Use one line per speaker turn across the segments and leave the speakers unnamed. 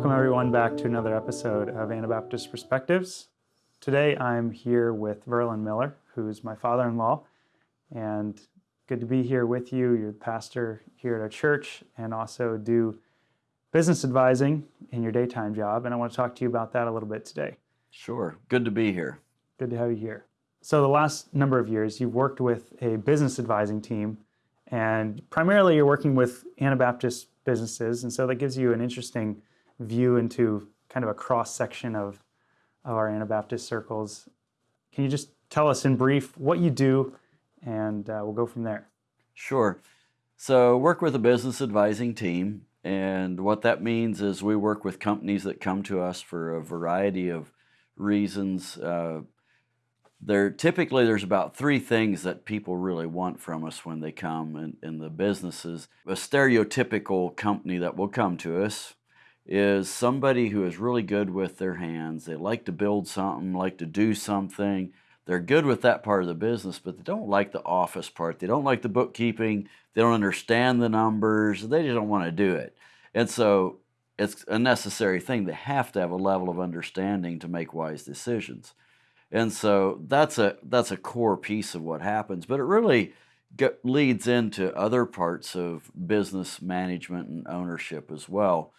Welcome, everyone, back to another episode of Anabaptist Perspectives. Today I'm here with Verlin Miller, who's my father in law, and good to be here with you. You're the pastor here at our church and also do business advising in your daytime job. And I want to talk to you about that a little bit today.
Sure. Good to be here.
Good to have you here. So, the last number of years, you've worked with a business advising team, and primarily you're working with Anabaptist businesses. And so that gives you an interesting view into kind of a cross section of, of our Anabaptist circles. Can you just tell us in brief what you do, and uh, we'll go from there?
Sure. So, work with a business advising team, and what that means is we work with companies that come to us for a variety of reasons. Uh, there typically there's about three things that people really want from us when they come in, in the businesses. A stereotypical company that will come to us is somebody who is really good with their hands. They like to build something, like to do something. They're good with that part of the business, but they don't like the office part. They don't like the bookkeeping. They don't understand the numbers. They just don't want to do it. And so it's a necessary thing. They have to have a level of understanding to make wise decisions. And so that's a that's a core piece of what happens, but it really leads into other parts of business management and ownership as well,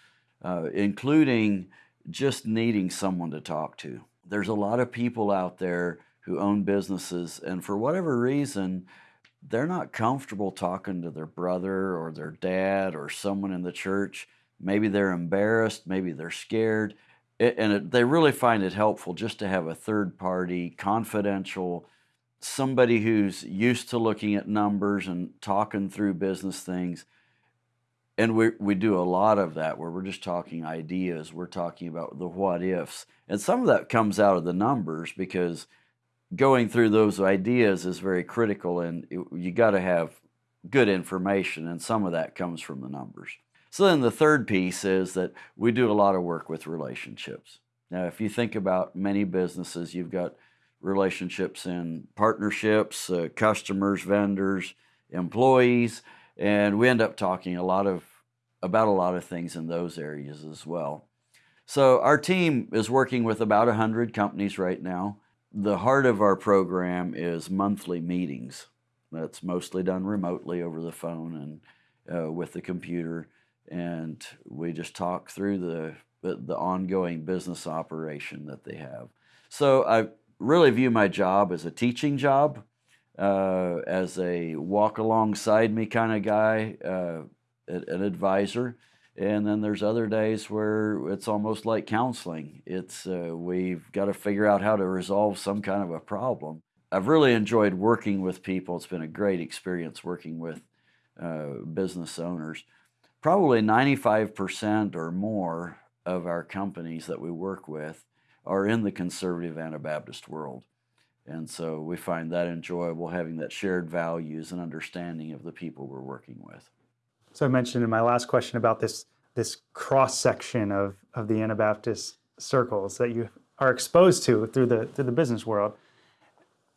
uh, including just needing someone to talk to. There's a lot of people out there who own businesses, and for whatever reason, they're not comfortable talking to their brother or their dad or someone in the church. Maybe they're embarrassed, maybe they're scared it, and it, they really find it helpful just to have a third party, confidential, somebody who's used to looking at numbers and talking through business things. And we, we do a lot of that where we're just talking ideas, we're talking about the what ifs. And some of that comes out of the numbers because going through those ideas is very critical and it, you got to have good information, and some of that comes from the numbers. So then the third piece is that we do a lot of work with relationships. Now, if you think about many businesses, you've got relationships in partnerships, uh, customers, vendors, employees, and we end up talking a lot of about a lot of things in those areas as well. So our team is working with about 100 companies right now. The heart of our program is monthly meetings. That's mostly done remotely over the phone and uh, with the computer and we just talk through the, the, ongoing business operation that they have. So I really view my job as a teaching job, uh, as a walk alongside me kind of guy, uh, an advisor. And then there's other days where it's almost like counseling. It's uh, we've got to figure out how to resolve some kind of a problem. I've really enjoyed working with people. It's been a great experience working with uh, business owners probably 95% or more of our companies that we work with are in the conservative Anabaptist world. And so we find that enjoyable having that shared values and understanding of the people we're working with.
So I mentioned in my last question about this this cross section of, of the Anabaptist circles that you are exposed to through the through the business world.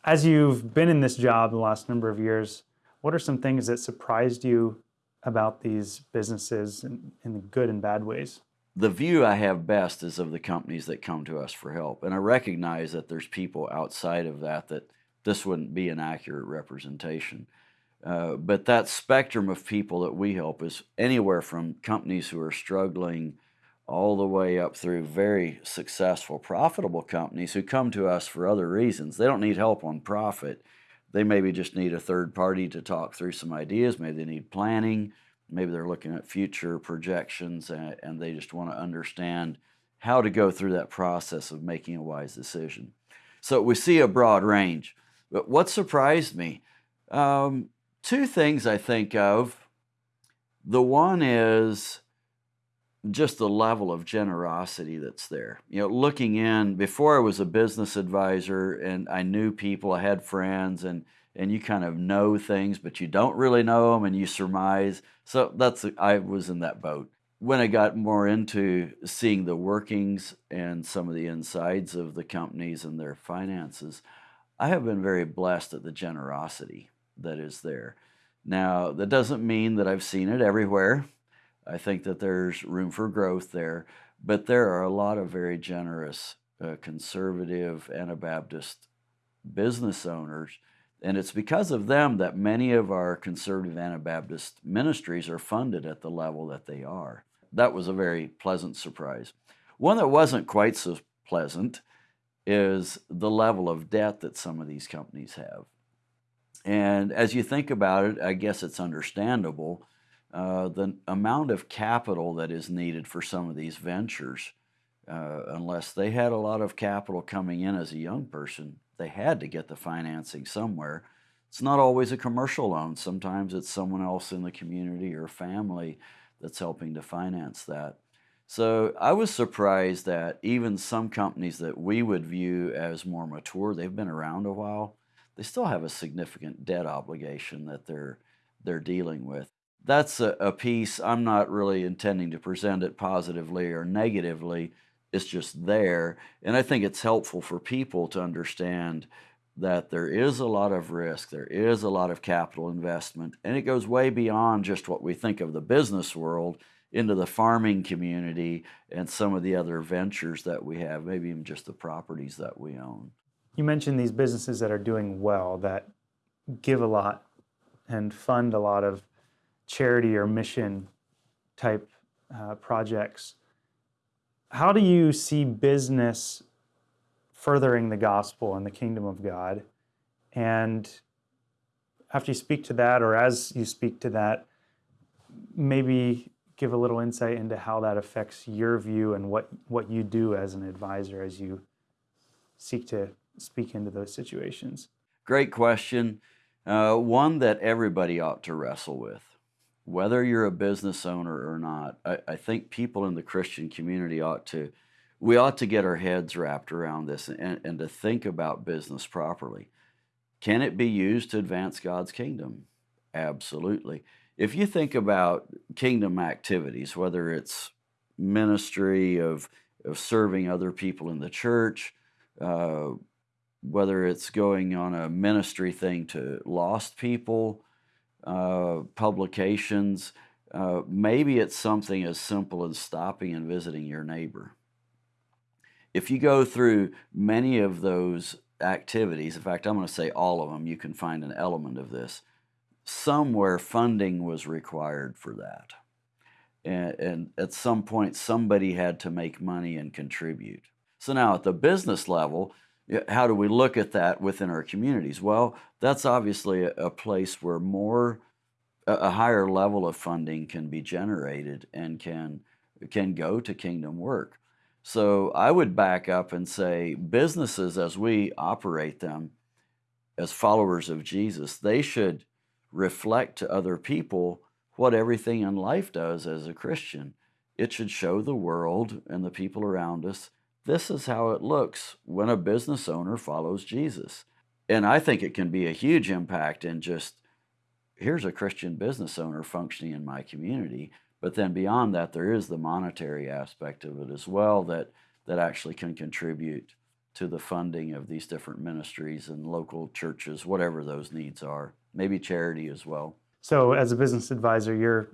As you've been in this job the last number of years, what are some things that surprised you about these businesses in, in the good and bad ways?
The view I have best is of the companies that come to us for help. And I recognize that there's people outside of that that this wouldn't be an accurate representation. Uh, but that spectrum of people that we help is anywhere from companies who are struggling all the way up through very successful, profitable companies who come to us for other reasons. They don't need help on profit. They maybe just need a third party to talk through some ideas. Maybe they need planning. Maybe they're looking at future projections and, and they just want to understand how to go through that process of making a wise decision. So we see a broad range. But what surprised me? Um, two things I think of. The one is just the level of generosity that's there. You know, looking in before I was a business advisor and I knew people, I had friends, and and you kind of know things, but you don't really know them, and you surmise. So that's I was in that boat. When I got more into seeing the workings and some of the insides of the companies and their finances, I have been very blessed at the generosity that is there. Now, that doesn't mean that I've seen it everywhere I think that there's room for growth there. but there are a lot of very generous uh, conservative Anabaptist business owners. And it's because of them that many of our conservative Anabaptist ministries are funded at the level that they are. That was a very pleasant surprise. One that wasn't quite so pleasant is the level of debt that some of these companies have. And as you think about it, I guess it's understandable uh, the amount of capital that is needed for some of these ventures. Uh, unless they had a lot of capital coming in as a young person, they had to get the financing somewhere. It's not always a commercial loan. Sometimes it's someone else in the community or family that's helping to finance that. So I was surprised that even some companies that we would view as more mature, they've been around a while, they still have a significant debt obligation that they're they're dealing with. That's a, a piece I'm not really intending to present it positively or negatively. It's just there. And I think it's helpful for people to understand that there is a lot of risk, there is a lot of capital investment, and it goes way beyond just what we think of the business world into the farming community and some of the other ventures that we have, maybe even just the properties that we own.
You mentioned these businesses that are doing well, that give a lot and fund a lot of charity or mission type uh, projects. How do you see business furthering the gospel and the kingdom of God? And after you speak to that, or as you speak to that, maybe give a little insight into how that affects your view and what, what you do as an advisor as you seek to speak into those situations?
Great question. Uh, one that everybody ought to wrestle with. Whether you're a business owner or not, I, I think people in the Christian community ought to, we ought to get our heads wrapped around this and, and to think about business properly. Can it be used to advance God's kingdom? Absolutely if you think about kingdom activities, whether it's ministry of, of serving other people in the church, uh, whether it's going on a ministry thing to lost people, uh, publications, uh, maybe it's something as simple as stopping and visiting your neighbor. If you go through many of those activities, in fact, I'm going to say all of them, you can find an element of this somewhere funding was required for that. And, and, at some point, somebody had to make money and contribute. So now, at the business level, how do we look at that within our communities? Well, that's obviously a, a place where more, a, a higher level of funding can be generated and can can go to kingdom work. So I would back up and say businesses, as we operate them, as followers of Jesus, they should reflect to other people what everything in life does as a Christian. It should show the world and the people around us this is how it looks when a business owner follows Jesus. And I think it can be a huge impact in just here's a Christian business owner functioning in my community. But then beyond that, there is the monetary aspect of it as well that, that actually can contribute to the funding of these different ministries and local churches, whatever those needs are maybe charity as well.
So, as a business advisor, you're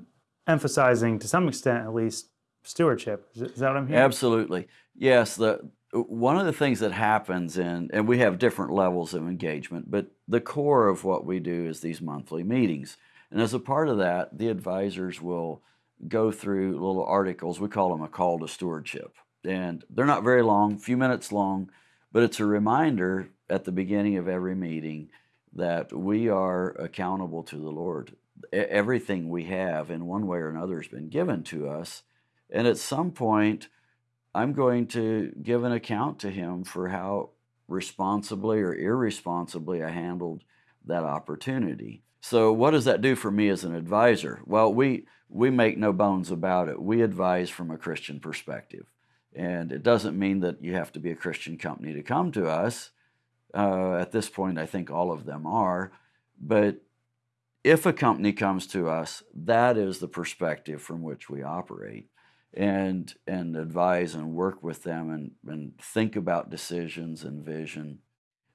emphasizing to some extent, at least, stewardship. Is, that what I'm hearing?
Absolutely. Yes. The one of the things that happens in, and we have different levels of engagement, but the core of what we do is these monthly meetings. And as a part of that, the advisors will go through little articles. We call them a call to stewardship. And they're not very long, few minutes long, but it's a reminder at the beginning of every meeting that we are accountable to the Lord. Everything we have, in one way or another, has been given to us. And at some point, I'm going to give an account to Him for how responsibly or irresponsibly I handled that opportunity. So, what does that do for me as an advisor? Well, we, we make no bones about it. We advise from a Christian perspective. And it doesn't mean that you have to be a Christian company to come to us. Uh, at this point, I think all of them are. But if a company comes to us, that is the perspective from which we operate and, and advise and work with them and, and think about decisions and vision.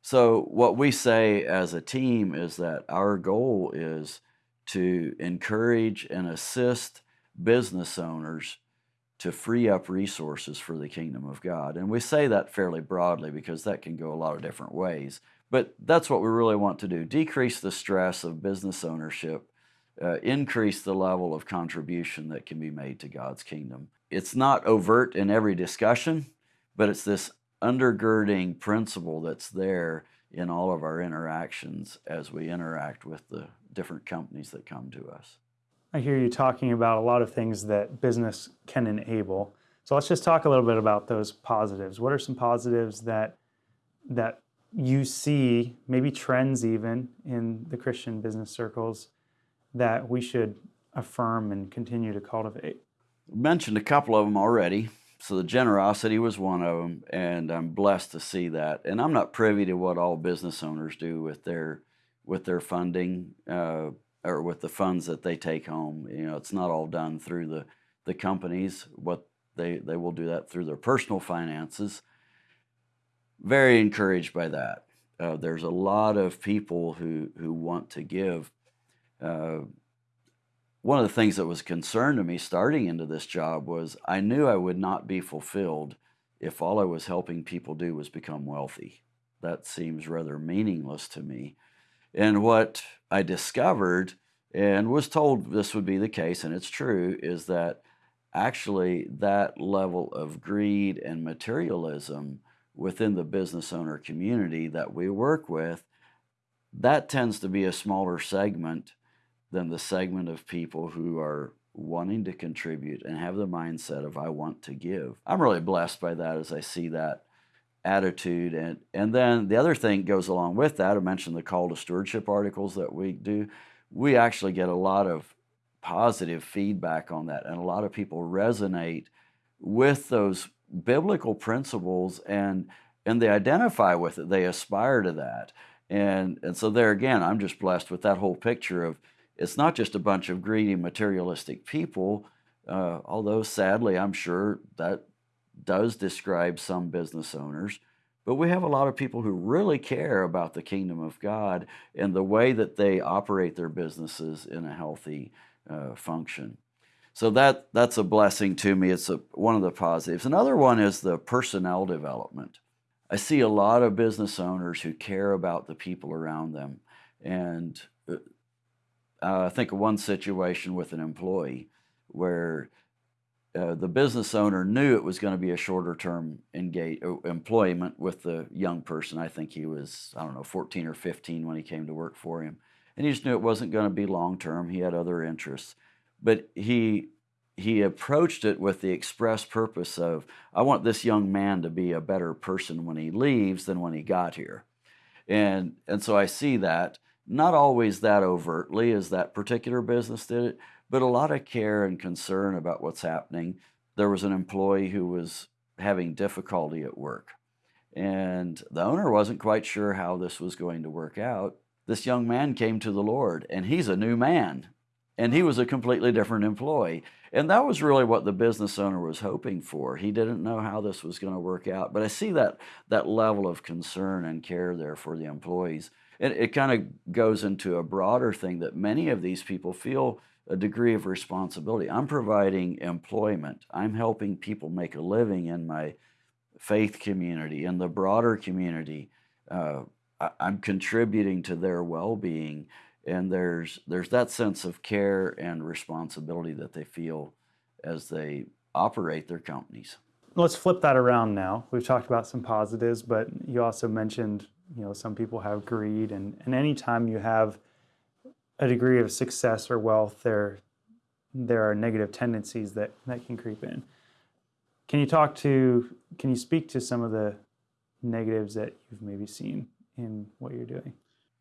So, what we say as a team is that our goal is to encourage and assist business owners to free up resources for the kingdom of God. And we say that fairly broadly because that can go a lot of different ways. But that's what we really want to do decrease the stress of business ownership, uh, increase the level of contribution that can be made to God's kingdom. It's not overt in every discussion, but it's this undergirding principle that's there in all of our interactions as we interact with the different companies that come to us.
I hear you talking about a lot of things that business can enable. So let's just talk a little bit about those positives. What are some positives that that you see, maybe trends even in the Christian business circles that we should affirm and continue to cultivate?
mentioned a couple of them already. So the generosity was one of them, and I'm blessed to see that. And I'm not privy to what all business owners do with their with their funding uh, or with the funds that they take home. You know, it's not all done through the the companies. What they they will do that through their personal finances. Very encouraged by that. Uh, there's a lot of people who who want to give. Uh, one of the things that was concern to me starting into this job was I knew I would not be fulfilled if all I was helping people do was become wealthy. That seems rather meaningless to me. And what I discovered and was told this would be the case, and it's true, is that actually that level of greed and materialism within the business owner community that we work with, that tends to be a smaller segment than the segment of people who are wanting to contribute and have the mindset of I want to give. I'm really blessed by that as I see that attitude. And and then the other thing goes along with that I mentioned the call to stewardship articles that we do. We actually get a lot of positive feedback on that and a lot of people resonate with those biblical principles and and they identify with it. They aspire to that. And and so there again I'm just blessed with that whole picture of it's not just a bunch of greedy, materialistic people, uh, although sadly, I'm sure that does describe some business owners. But we have a lot of people who really care about the kingdom of God and the way that they operate their businesses in a healthy uh, function. So that that's a blessing to me. It's a, one of the positives. Another one is the personnel development. I see a lot of business owners who care about the people around them, and uh, I think of one situation with an employee where uh, the business owner knew it was going to be a shorter term engage, uh, employment with the young person. I think he was, I don't know, 14 or 15 when he came to work for him. And he just knew it wasn't going to be long term. He had other interests. But he, he approached it with the express purpose of, I want this young man to be a better person when he leaves than when he got here. And, and so I see that not always that overtly as that particular business did it, but a lot of care and concern about what's happening. There was an employee who was having difficulty at work, and the owner wasn't quite sure how this was going to work out. This young man came to the Lord, and he's a new man, and he was a completely different employee. And that was really what the business owner was hoping for. He didn't know how this was going to work out, but I see that that level of concern and care there for the employees it, it kind of goes into a broader thing that many of these people feel a degree of responsibility. I'm providing employment. I'm helping people make a living in my faith community, in the broader community. Uh, I, I'm contributing to their well-being, and there's there's that sense of care and responsibility that they feel as they operate their companies.
Let's flip that around now. We've talked about some positives, but you also mentioned you know some people have greed and and anytime you have a degree of success or wealth there there are negative tendencies that that can creep in can you talk to can you speak to some of the negatives that you've maybe seen in what you're doing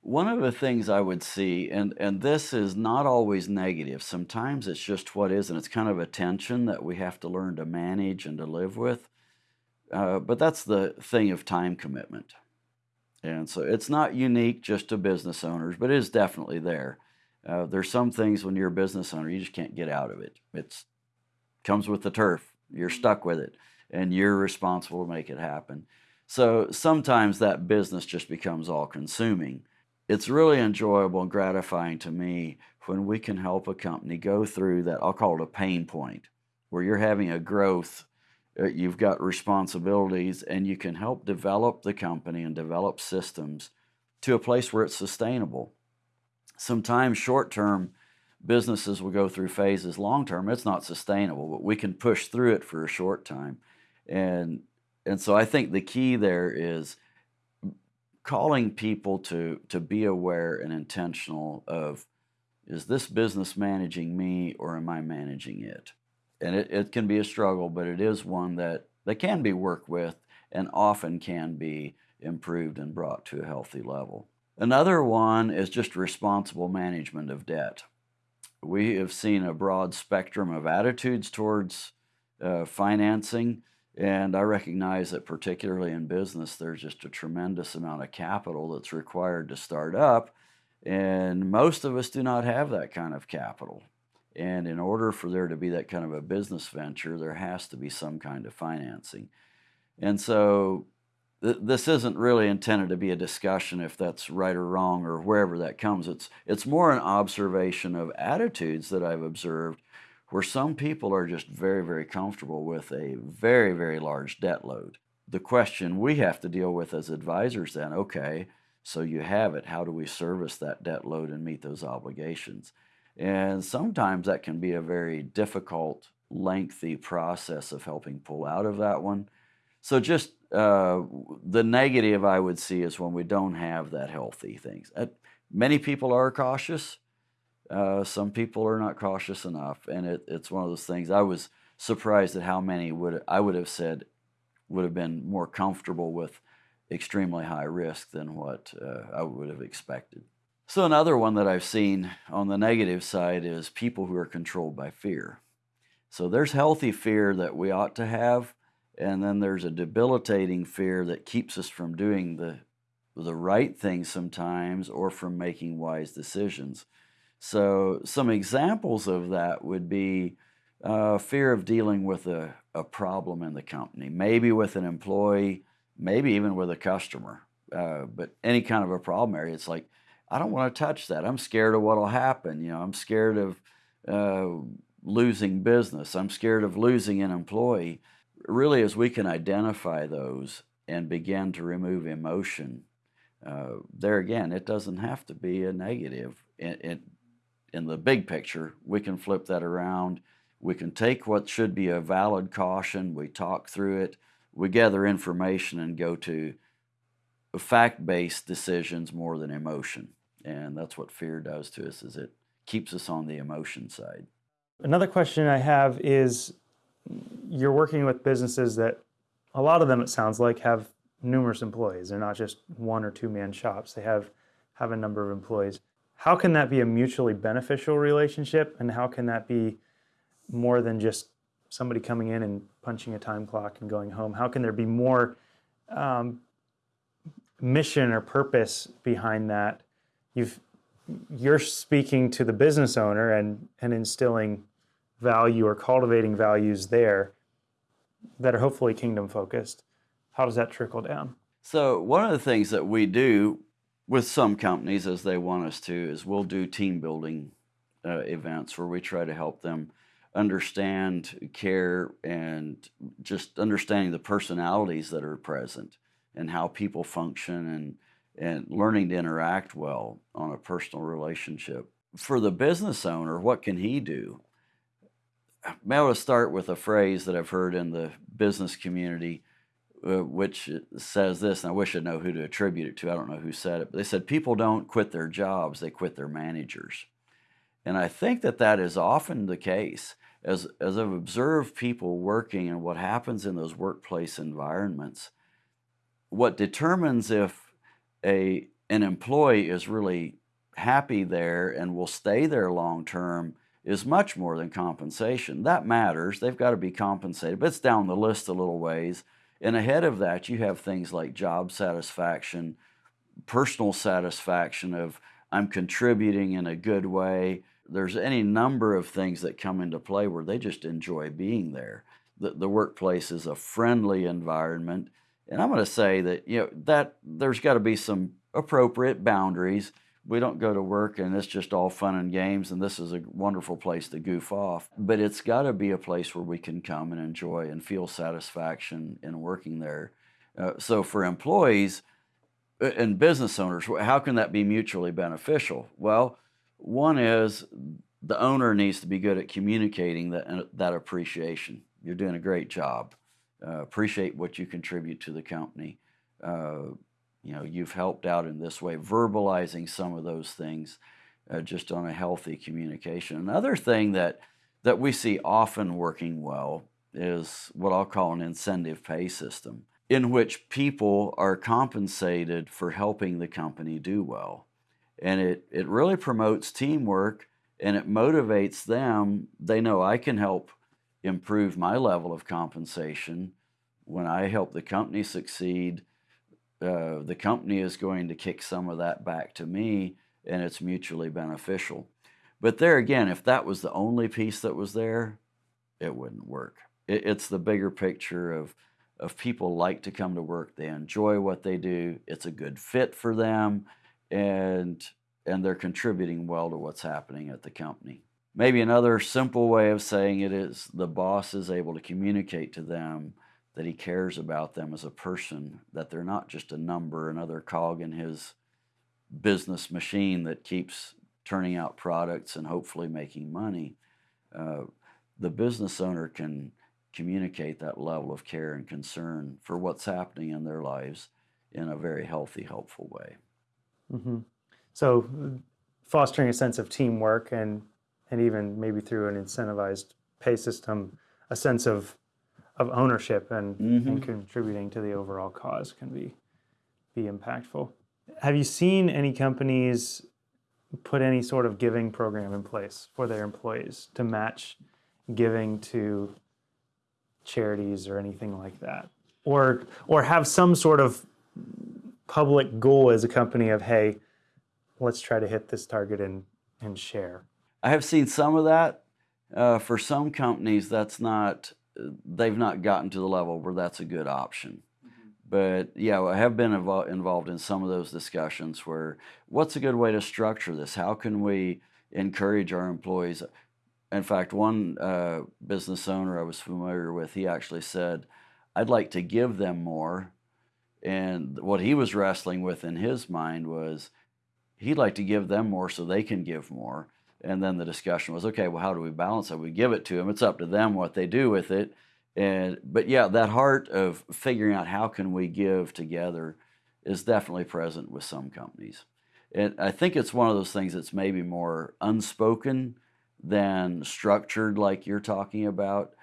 one of the things I would see, and, and this is not always negative, sometimes it's just what is, and it's kind of a tension that we have to learn to manage and to live with. Uh, but that's the thing of time commitment. And so it's not unique just to business owners, but it is definitely there. Uh, there's some things when you're a business owner, you just can't get out of it. It comes with the turf. You're stuck with it, and you're responsible to make it happen. So sometimes that business just becomes all consuming. It's really enjoyable and gratifying to me when we can help a company go through that, I'll call it a pain point, where you're having a growth, Uh, you've got responsibilities, and you can help develop the company and develop systems to a place where it's sustainable. Sometimes short term businesses will go through phases. Long term, it's not sustainable, but we can push through it for a short time. And and so I think the key there is calling people to to be aware and intentional of is this business managing me or am I managing it? And it, it can be a struggle, but it is one that, that can be worked with and often can be improved and brought to a healthy level. Another one is just responsible management of debt. We have seen a broad spectrum of attitudes towards uh, financing. And I recognize that, particularly in business, there's just a tremendous amount of capital that's required to start up. And most of us do not have that kind of capital. And in order for there to be that kind of a business venture, there has to be some kind of financing. And so th- this isn't really intended to be a discussion if that's right or wrong or wherever that comes. It's, it's more an observation of attitudes that I've observed where some people are just very, very comfortable with a very, very large debt load. The question we have to deal with as advisors then, okay, so you have it, how do we service that debt load and meet those obligations? And sometimes that can be a very difficult, lengthy process of helping pull out of that one. So just uh, the negative I would see is when we don't have that healthy things. Uh, many people are cautious. Uh, some people are not cautious enough, and it, it's one of those things. I was surprised at how many would I would have said would have been more comfortable with extremely high risk than what uh, I would have expected. So another one that I've seen on the negative side is people who are controlled by fear. So there's healthy fear that we ought to have, and then there's a debilitating fear that keeps us from doing the the right thing sometimes or from making wise decisions. So, some examples of that would be uh, fear of dealing with a, a problem in the company, maybe with an employee, maybe even with a customer. Uh, but any kind of a problem area, it's like, I don't want to touch that. I'm scared of what will happen. You know, I'm scared of uh, losing business. I'm scared of losing an employee. Really, as we can identify those and begin to remove emotion, uh, there again, it doesn't have to be a negative. It, it, in the big picture, we can flip that around. We can take what should be a valid caution, we talk through it, we gather information and go to fact based decisions more than emotion. And that's what fear does to us is it keeps us on the emotion side.
Another question I have is you're working with businesses that a lot of them it sounds like have numerous employees. They're not just one or two man shops. They have have a number of employees how can that be a mutually beneficial relationship and how can that be more than just somebody coming in and punching a time clock and going home how can there be more um, mission or purpose behind that you've you're speaking to the business owner and and instilling value or cultivating values there that are hopefully kingdom focused. How does that trickle down?
So one of the things that we do with some companies, as they want us to, is we'll do team building uh, events where we try to help them understand care and just understanding the personalities that are present and how people function and and learning to interact well on a personal relationship. For the business owner, what can he do? I want to start with a phrase that I've heard in the business community uh, which says this, and I wish I know who to attribute it to. I don't know who said it, but they said people don't quit their jobs; they quit their managers. And I think that that is often the case. As as I've observed people working and what happens in those workplace environments, what determines if a an employee is really happy there and will stay there long term is much more than compensation. That matters. They've got to be compensated, but it's down the list a little ways. And ahead of that, you have things like job satisfaction, personal satisfaction of I'm contributing in a good way. There's any number of things that come into play where they just enjoy being there. The, the workplace is a friendly environment. And I'm going to say that, you know, that there's got to be some appropriate boundaries. we don't go to work and it's just all fun and games and this is a wonderful place to goof off. But it's got to be a place where we can come and enjoy and feel satisfaction in working there. Uh, so for employees uh, and business owners, how can that be mutually beneficial? Well, one is the owner needs to be good at communicating that, uh, that appreciation. You're doing a great job. Uh, appreciate what you contribute to the company. Uh, you know, you've helped out in this way, verbalizing some of those things uh, just on a healthy communication. Another thing that, that we see often working well is what I'll call an incentive pay system, in which people are compensated for helping the company do well. And it, it really promotes teamwork and it motivates them. They know I can help improve my level of compensation when I help the company succeed uh, the company is going to kick some of that back to me and it's mutually beneficial. But there again, if that was the only piece that was there, it wouldn't work. It, it's the bigger picture of, of people like to come to work, they enjoy what they do, it's a good fit for them, and, and they're contributing well to what's happening at the company. Maybe another simple way of saying it is the boss is able to communicate to them that he cares about them as a person, that they're not just a number, another cog in his business machine that keeps turning out products and hopefully making money. Uh, the business owner can communicate that level of care and concern for what's happening in their lives in a very healthy, helpful way.
Mm-hmm. So, fostering a sense of teamwork and and even maybe through an incentivized pay system, a sense of of ownership and, mm-hmm. and contributing to the overall cause can be be impactful. Have you seen any companies put any sort of giving program in place for their employees to match giving to charities or anything like that? Or or have some sort of public goal as a company of hey, let's try to hit this target and and share.
I have seen some of that. Uh, for some companies, that's not they've not gotten to the level where that's a good option. Mm-hmm. But yeah, I have been invo- involved in some of those discussions where what's a good way to structure this? How can we encourage our employees? In fact, one uh, business owner I was familiar with, he actually said, I'd like to give them more. And what he was wrestling with in his mind was he'd like to give them more so they can give more. And then the discussion was, okay, well, how do we balance it? We give it to them. It's up to them what they do with it. And but yeah, that heart of figuring out how can we give together is definitely present with some companies. And I think it's one of those things that's maybe more unspoken than structured, like you're talking about.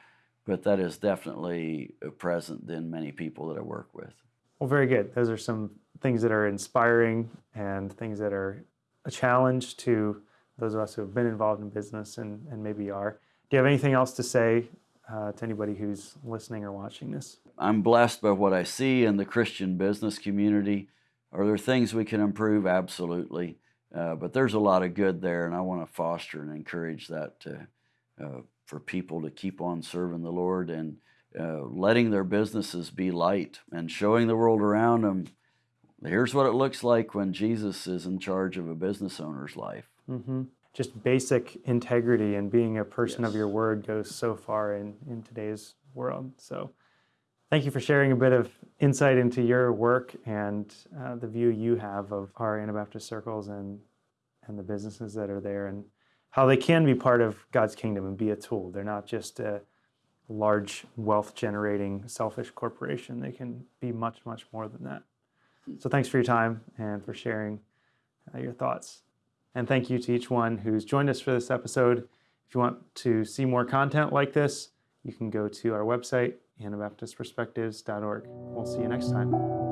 But that is definitely present in many people that I work with.
Well, very good. Those are some things that are inspiring and things that are a challenge to those of us who have been involved in business and, and maybe are. Do you have anything else to say uh, to anybody who's listening or watching this?
I'm blessed by what I see in the Christian business community. Are there things we can improve? Absolutely. Uh, but there's a lot of good there, and I want to foster and encourage that to, uh, for people to keep on serving the Lord and uh, letting their businesses be light and showing the world around them here's what it looks like when Jesus is in charge of a business owner's life.
Mm-hmm. Just basic integrity and being a person yes. of your word goes so far in, in today's world. So, thank you for sharing a bit of insight into your work and uh, the view you have of our Anabaptist circles and and the businesses that are there and how they can be part of God's kingdom and be a tool. They're not just a large wealth generating selfish corporation. They can be much much more than that. So thanks for your time and for sharing uh, your thoughts. And thank you to each one who's joined us for this episode. If you want to see more content like this, you can go to our website, anabaptistperspectives.org. We'll see you next time.